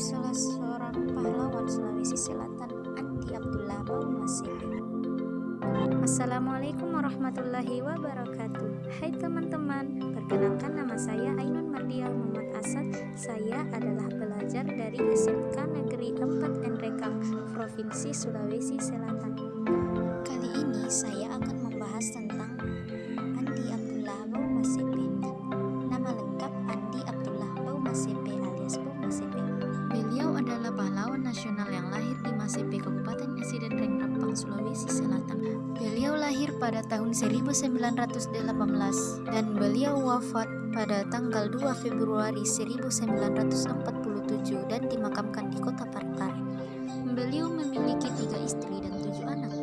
salah seorang pahlawan Sulawesi Selatan, Andi Abdullah Maumasibi. Assalamualaikum warahmatullahi wabarakatuh. Hai teman-teman, perkenalkan nama saya Ainun Mardia Muhammad Asad. Saya adalah pelajar dari SMK Negeri 4 Enrekang, Provinsi Sulawesi Selatan. Kali ini saya akan nasional yang lahir di Masepe, Kabupaten Esiden Rengrampang, Sulawesi Selatan. Beliau lahir pada tahun 1918 dan beliau wafat pada tanggal 2 Februari 1947 dan dimakamkan di kota Parepare. Beliau memiliki tiga istri dan tujuh anak.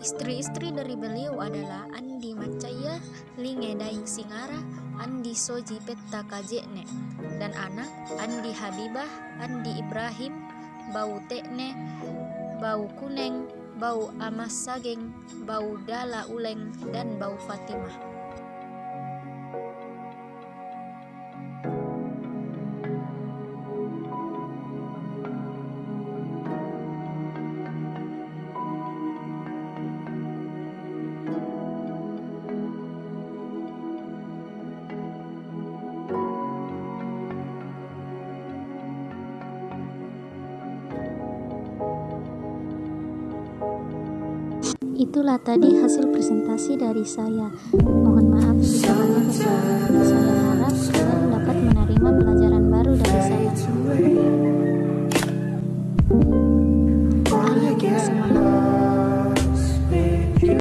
Istri-istri dari beliau adalah Andi Macaya, Linge Daing Singara, Andi Soji Petta Kajekne, dan anak Andi Habibah, Andi Ibrahim, Bau Tekne, Bau Kuneng, Bau Amas Sageng, Bau Dala Uleng, dan Bau Fatimah. Itulah tadi hasil presentasi dari saya. Mohon maaf jika banyak